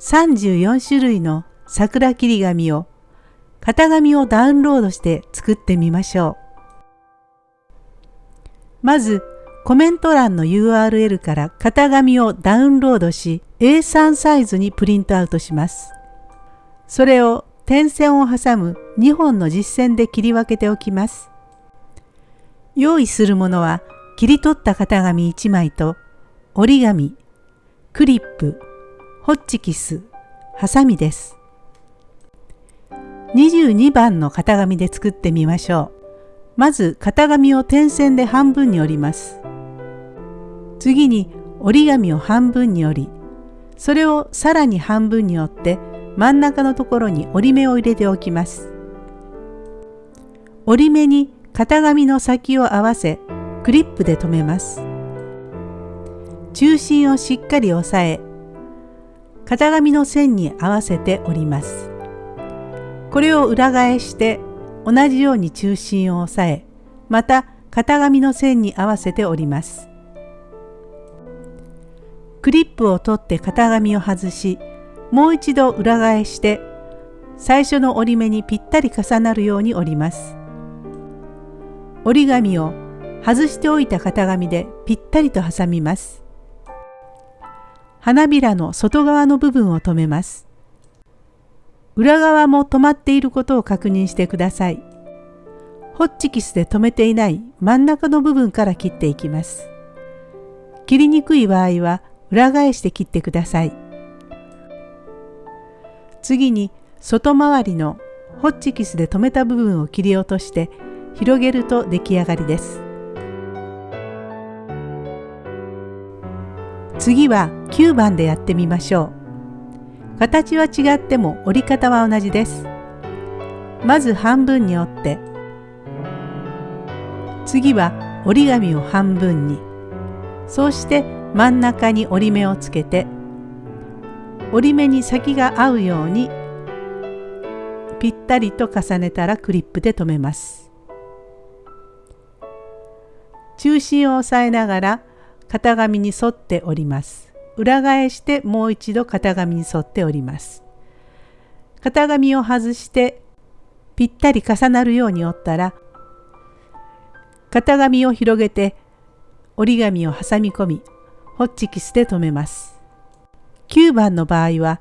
34種類の桜切り紙を型紙をダウンロードして作ってみましょう。まずコメント欄の URL から型紙をダウンロードし A3 サイズにプリントアウトします。それを点線を挟む2本の実線で切り分けておきます。用意するものは切り取った型紙1枚と折り紙、クリップ、ホッチキス、ハサミです。22番の型紙で作ってみましょう。まず型紙を点線で半分に折ります。次に折り紙を半分に折り、それをさらに半分に折って真ん中のところに折り目を入れておきます。折り目に型紙の先を合わせクリップで留めます。中心をしっかり押さえ型紙の線に合わせて折ります。これを裏返して同じように中心を押さえまた型紙の線に合わせて折ります。クリップを取って型紙を外しもう一度裏返して最初の折り目にぴったり重なるように折ります。折り紙を外しておいた型紙でぴったりと挟みます。花びらの外側の部分を留めます。裏側も止まっていることを確認してください。ホッチキスで留めていない真ん中の部分から切っていきます。切りにくい場合は裏返して切ってください。次に外回りのホッチキスで留めた部分を切り落として広げると出来上がりです。次は9番でやってみましょう。形は違っても折り方は同じです。まず半分に折って、次は折り紙を半分に、そうして真ん中に折り目をつけて、折り目に先が合うようにぴったりと重ねたらクリップで留めます。中心を押さえながら型紙に沿って折ります。裏返してもう一度型紙に沿って折ります。型紙を外してぴったり重なるように折ったら型紙を広げて折り紙を挟み込みホッチキスで留めます。9番の場合は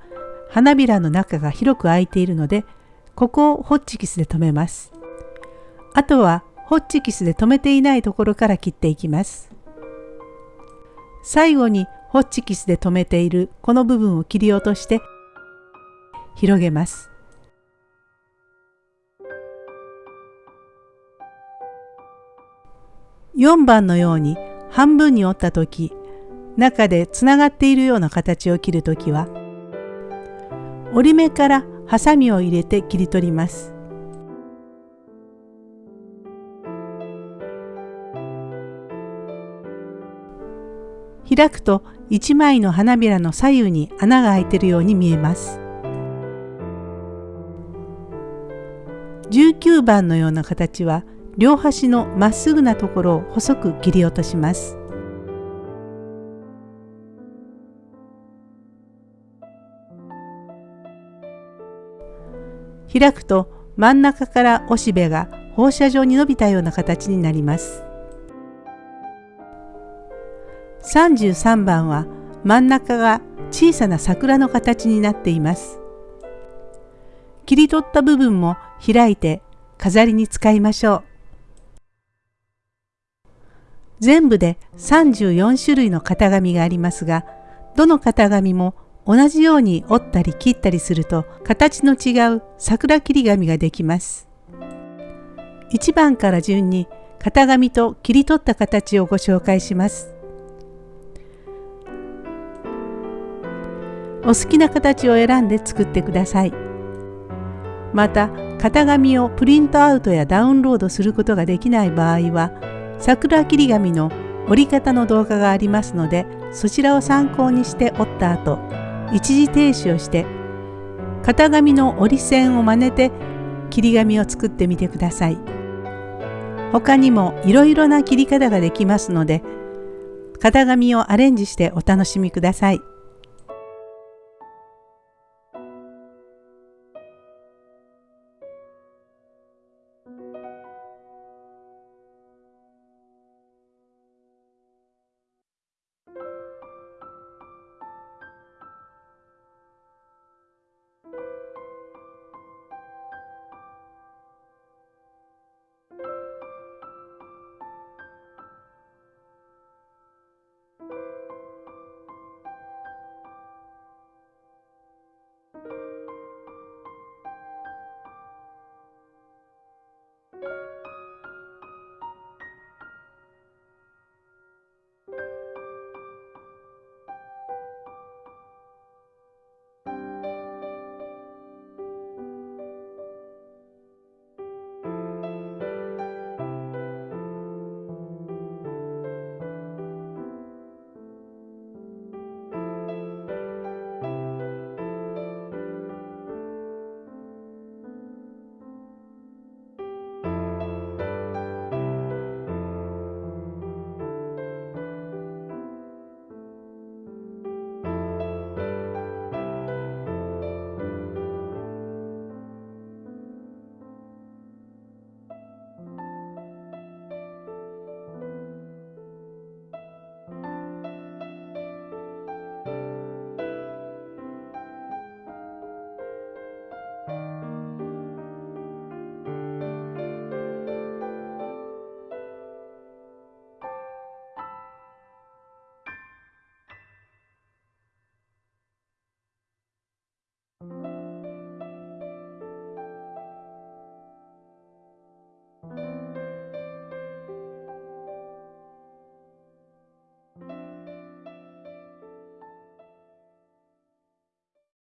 花びらの中が広く開いているのでここをホッチキスで留めます。あとはホッチキスで留めていないところから切っていきます。最後にホッチキスで留めているこの部分を切り落として広げます。4番のように半分に折った時中でつながっているような形を切るときは折り目からハサミを入れて切り取ります。開くと1枚の花びらの左右に穴が開いているように見えます。19番のような形は両端のまっすぐなところを細く切り落とします。開くと真ん中からおしべが放射状に伸びたような形になります。33番は真ん中が小さな桜の形になっています。切り取った部分も開いて飾りに使いましょう。全部で34種類の型紙がありますが、どの型紙も同じように折ったり切ったりすると形の違う桜切り紙ができます。1番から順に型紙と切り取った形をご紹介します。お好きな形を選んで作ってください。また型紙をプリントアウトやダウンロードすることができない場合は桜切り紙の折り方の動画がありますのでそちらを参考にして折った後一時停止をして型紙の折り線を真似て切り紙を作ってみてください。他にもいろいろな切り方ができますので型紙をアレンジしてお楽しみください。